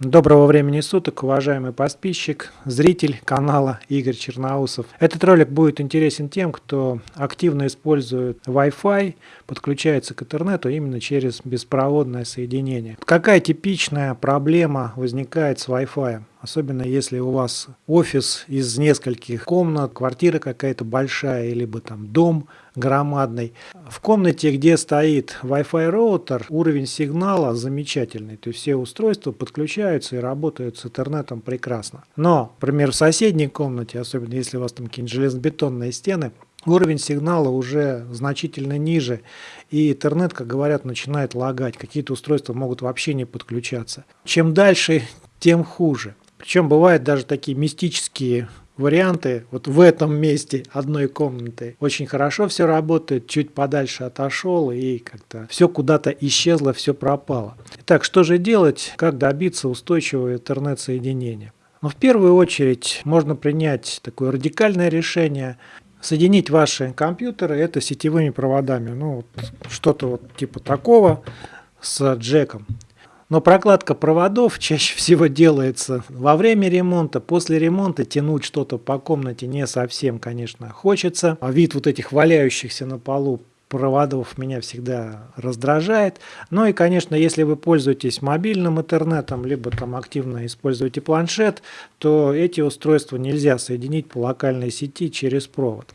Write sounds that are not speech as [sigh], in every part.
Доброго времени суток, уважаемый подписчик, зритель канала Игорь Черноусов. Этот ролик будет интересен тем, кто активно использует Wi-Fi, подключается к интернету именно через беспроводное соединение. Какая типичная проблема возникает с Wi-Fi? Особенно если у вас офис из нескольких комнат, квартира какая-то большая, либо там дом громадный. В комнате, где стоит Wi-Fi роутер, уровень сигнала замечательный. То есть все устройства подключаются и работают с интернетом прекрасно. Но, например, в соседней комнате, особенно если у вас там какие-нибудь железобетонные стены, уровень сигнала уже значительно ниже, и интернет, как говорят, начинает лагать. Какие-то устройства могут вообще не подключаться. Чем дальше, тем хуже. Причем бывают даже такие мистические варианты. Вот в этом месте одной комнаты очень хорошо все работает, чуть подальше отошел и как-то все куда-то исчезло, все пропало. Итак, что же делать, как добиться устойчивого интернет-соединения? Ну, в первую очередь можно принять такое радикальное решение, соединить ваши компьютеры это сетевыми проводами, ну, что-то вот типа такого с джеком. Но прокладка проводов [laughs] чаще всего делается во время ремонта, после ремонта тянуть что-то по комнате не совсем, конечно, хочется. А вид вот этих валяющихся на полу проводов меня всегда раздражает. Ну и, конечно, если вы пользуетесь мобильным интернетом, либо там активно используете планшет, то эти устройства нельзя соединить по локальной сети через провод.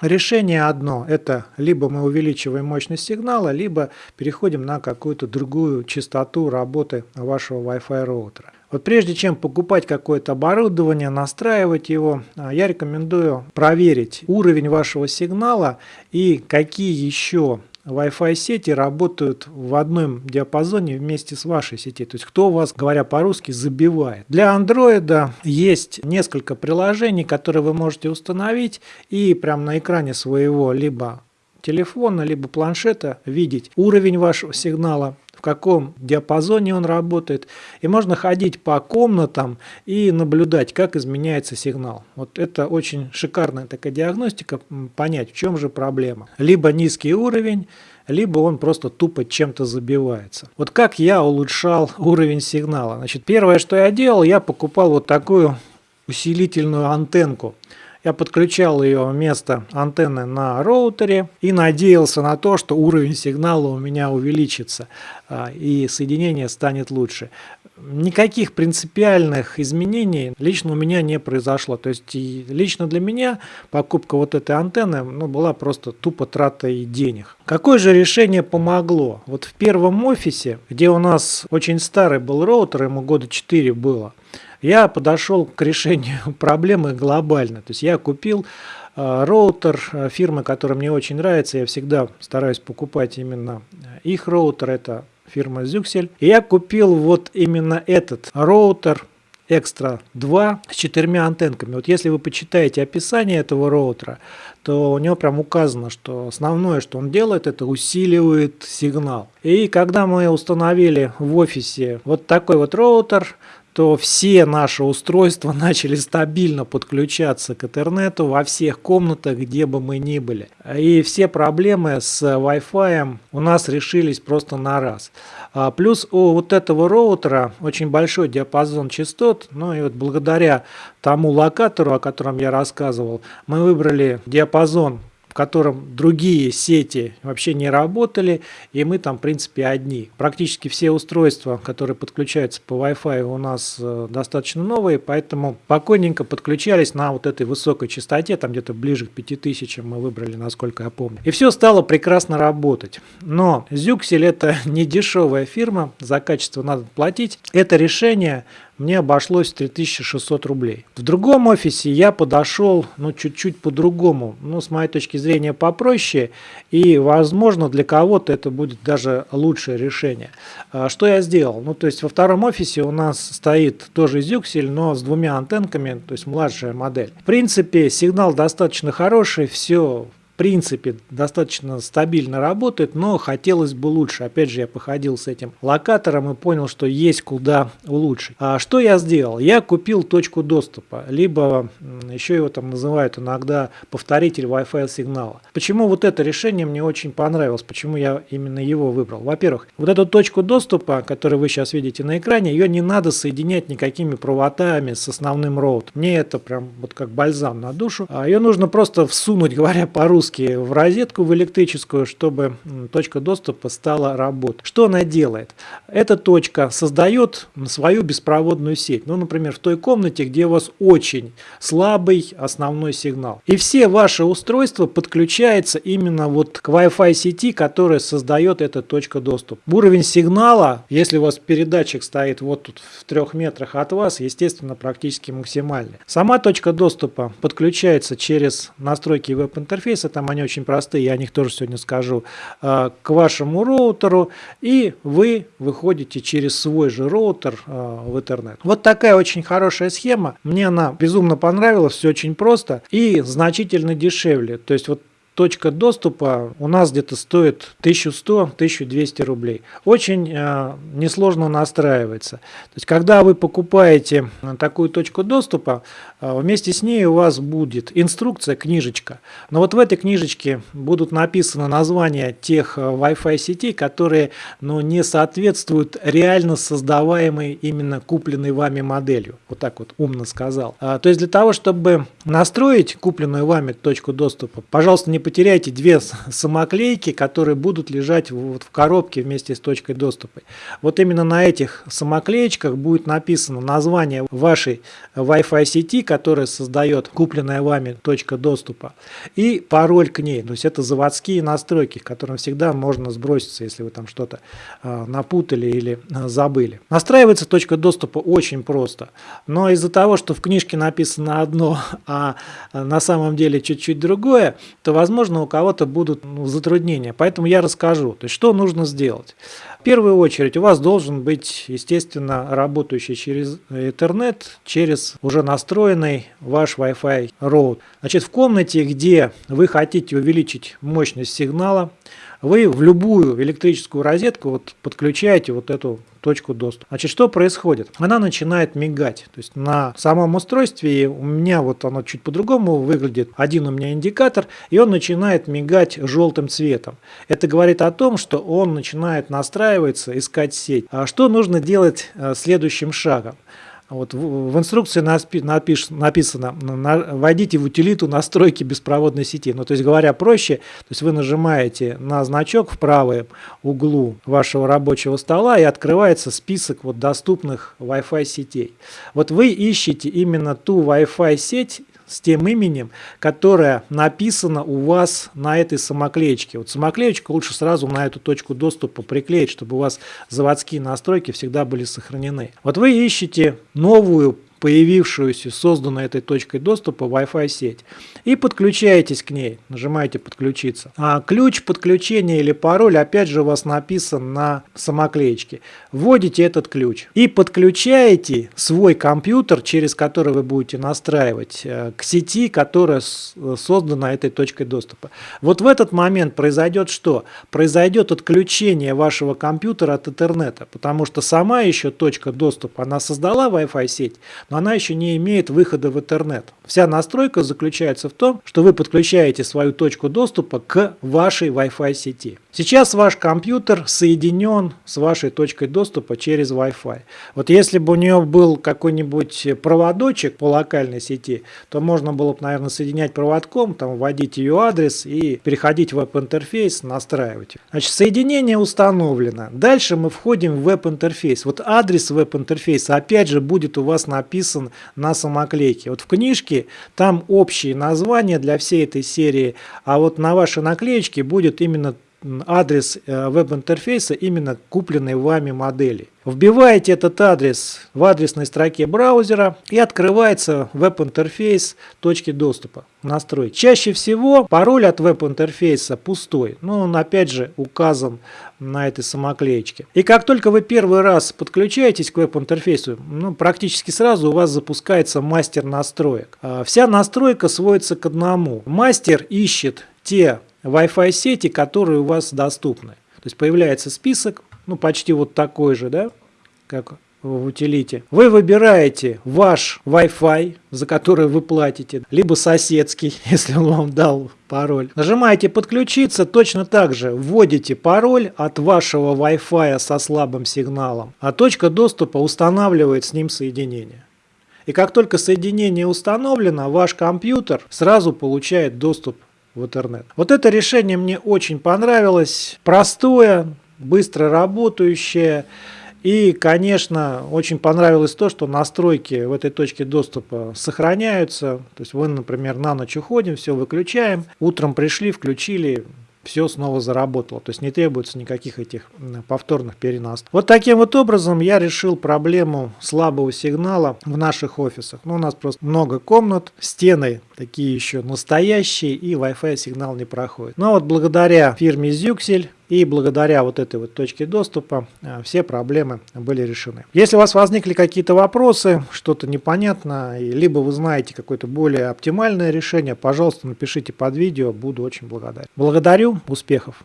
Решение одно – это либо мы увеличиваем мощность сигнала, либо переходим на какую-то другую частоту работы вашего Wi-Fi роутера. Вот прежде чем покупать какое-то оборудование, настраивать его, а, я рекомендую проверить уровень вашего сигнала и какие еще Wi-Fi сети работают в одном диапазоне вместе с вашей сети. То есть кто вас, говоря по-русски, забивает. Для Android есть несколько приложений, которые вы можете установить и прямо на экране своего либо телефона, либо планшета видеть уровень вашего сигнала, в каком диапазоне он работает. И можно ходить по комнатам и наблюдать, как изменяется сигнал. Вот это очень шикарная такая диагностика, понять, в чем же проблема. Либо низкий уровень, либо он просто тупо чем-то забивается. Вот как я улучшал [laughs] уровень сигнала. Значит, первое, что я делал, я покупал вот такую усилительную антенку. Я подключал ее вместо антенны на роутере и надеялся на то, что уровень сигнала у меня увеличится а, и соединение станет лучше. Никаких принципиальных изменений лично у меня не произошло. То есть лично для меня покупка вот этой антенны ну, была просто тупо тратой денег. Какое же решение помогло? Вот в первом офисе, где у нас очень старый был роутер, ему года 4 было, я подошел к решению [laughs] проблемы глобально. То есть я купил э, роутер э, фирмы, которая мне очень нравится. Я всегда стараюсь покупать именно их роутер. Это фирма Zyxel. И я купил вот именно этот роутер Extra II с четырьмя антенками. Вот если вы почитаете описание этого роутера, то у него прям указано, что основное, что он делает, это усиливает сигнал. И когда мы установили в офисе вот такой вот роутер, то все наши устройства [laughs] начали стабильно подключаться к интернету во всех комнатах, где бы мы ни были. И все проблемы с Wi-Fi у нас решились просто на раз. А плюс у вот этого роутера очень большой диапазон частот, ну и вот благодаря тому локатору, о котором я рассказывал, мы выбрали диапазон в котором другие сети вообще не работали, и мы там, в принципе, одни. Практически все устройства, которые подключаются по Wi-Fi, у нас э, достаточно новые, поэтому спокойненько подключались на вот этой высокой частоте, там где-то ближе к 5000 мы выбрали, насколько я помню. И все стало прекрасно работать. Но Zuxel это [laughs] не дешевая фирма, за качество надо платить. Это решение мне обошлось 3600 рублей. В другом офисе я подошел, ну, чуть-чуть по-другому, ну, с моей точки зрения, попроще, и, возможно, для кого-то это будет даже лучшее решение. А, что я сделал? Ну, то есть во втором офисе у нас стоит тоже Zюксель, но с двумя антенками, то есть младшая модель. В принципе, сигнал достаточно хороший, все принципе достаточно стабильно работает, но хотелось бы лучше. Опять же, я походил с этим локатором и понял, что есть куда улучшить. А что я сделал? Я купил точку доступа, либо еще его там называют иногда повторитель Wi-Fi сигнала. Почему вот это решение мне очень понравилось, почему я именно его выбрал? Во-первых, вот эту точку доступа, которую вы сейчас видите на экране, ее не надо соединять никакими проводами с основным роут. Мне это прям вот как бальзам на душу. А ее нужно просто всунуть, [laughs] говоря по-русски, в розетку в электрическую, чтобы точка доступа стала работать. Что она делает? Эта точка создает свою беспроводную сеть. Ну, например, в той комнате, где у вас очень слабый основной сигнал. И все ваши устройства подключаются именно вот к Wi-Fi сети, которая создает эта точка доступа. Уровень сигнала, если у вас передатчик стоит вот тут в трех метрах от вас, естественно, практически максимальный. Сама точка доступа подключается через настройки веб-интерфейса, там они очень простые, я о них тоже сегодня скажу, э, к вашему роутеру, и вы выходите через свой же роутер э, в интернет. Вот такая очень хорошая схема, мне она безумно понравилась, все очень просто и значительно дешевле. То есть вот точка доступа у нас где-то стоит 1100-1200 рублей. Очень э, несложно настраивается. То есть, когда вы покупаете такую точку доступа, э, вместе с ней у вас будет инструкция, книжечка. Но вот в этой книжечке будут написаны названия тех э, Wi-Fi сетей, которые ну, не соответствуют реально создаваемой именно купленной вами моделью. Вот так вот умно сказал. А, то есть, для того, чтобы настроить купленную вами точку доступа, пожалуйста, не потеряйте две самоклейки, которые будут лежать вот в коробке вместе с точкой доступа. Вот именно на этих самоклеечках будет написано название вашей Wi-Fi сети, которая создает купленная вами точка доступа, и пароль к ней. То есть это заводские настройки, к которым всегда можно сброситься, если вы там что-то э, напутали или э, забыли. Настраивается точка доступа очень просто, но из-за того, что в книжке написано одно, а на самом деле чуть-чуть другое, то возможно возможно, у кого-то будут ну, затруднения. Поэтому я расскажу, то есть, что нужно сделать. В первую очередь у вас должен быть, естественно, работающий через интернет, через уже настроенный ваш Wi-Fi роут. Значит, в комнате, где вы хотите увеличить мощность сигнала, вы в любую электрическую розетку вот подключаете вот эту точку доступа. Значит, что происходит? Она начинает мигать. То есть на самом устройстве у меня вот оно чуть по-другому выглядит. Один у меня индикатор, и он начинает мигать желтым цветом. Это говорит о том, что он начинает настраиваться, искать сеть. А что нужно делать э, следующим шагом? Вот в, в инструкции напиш, написано, на, вводите в утилиту настройки беспроводной сети. Ну, то есть говоря проще, то есть вы нажимаете на значок в правом углу вашего рабочего стола и открывается список вот доступных Wi-Fi сетей. Вот вы ищете именно ту Wi-Fi сеть, с тем именем, которое написано у вас на этой самоклеечке. Вот самоклеечку лучше сразу на эту точку доступа приклеить, чтобы у вас заводские настройки всегда были сохранены. Вот вы ищете новую появившуюся, созданную этой точкой доступа Wi-Fi сеть и подключаетесь к ней, нажимаете подключиться. А ключ подключения или пароль опять же у вас написан на самоклеечке. Вводите этот ключ и подключаете свой компьютер, через который вы будете настраивать, э, к сети, которая создана этой точкой доступа. Вот в этот момент произойдет что? Произойдет отключение вашего компьютера от интернета, потому что сама еще точка доступа, она создала Wi-Fi сеть, но она еще не имеет выхода в интернет. Вся настройка заключается в том, что вы подключаете свою точку доступа к вашей Wi-Fi сети. Сейчас ваш компьютер соединен с вашей точкой доступа через Wi-Fi. Вот если бы у нее был какой-нибудь проводочек по локальной сети, то можно было бы, наверное, соединять проводком, там, вводить ее адрес и переходить в веб-интерфейс, настраивать. Значит, соединение установлено. Дальше мы входим в веб-интерфейс. Вот адрес веб-интерфейса опять же будет у вас написан на самоклейке. Вот в книжке там общие названия для всей этой серии, а вот на вашей наклеечке будет именно адрес э, веб-интерфейса именно купленной вами модели. Вбиваете этот адрес в адресной строке браузера и открывается веб-интерфейс точки доступа. Настроить. Чаще всего пароль от веб-интерфейса пустой, но он опять же указан на этой самоклеечке. И как только вы первый раз подключаетесь к веб-интерфейсу, ну, практически сразу у вас запускается мастер настроек. А, вся настройка сводится к одному. Мастер ищет те Wi-Fi сети, которые у вас доступны. То есть появляется список, ну почти вот такой же, да, как в утилите. Вы выбираете ваш Wi-Fi, за который вы платите, либо соседский, [laughs] если он вам дал пароль. Нажимаете подключиться, точно так же вводите пароль от вашего Wi-Fi со слабым сигналом, а точка доступа устанавливает с ним соединение. И как только соединение установлено, ваш компьютер сразу получает доступ в интернет. Вот это решение мне очень понравилось. Простое, быстро работающее. И, конечно, очень понравилось то, что настройки в этой точке доступа сохраняются. То есть вы, например, на ночь уходим, все выключаем, утром пришли, включили, все снова заработало. То есть не требуется никаких этих повторных переносов. Вот таким вот образом я решил проблему слабого сигнала в наших офисах. Ну, у нас просто много комнат, стены такие еще настоящие и Wi-Fi сигнал не проходит. Но вот благодаря фирме Zuxel и благодаря вот этой вот точке доступа э, все проблемы были решены. Если у вас возникли какие-то вопросы, что-то непонятно, либо вы знаете какое-то более оптимальное решение, пожалуйста, напишите под видео, буду очень благодарен. Благодарю, успехов!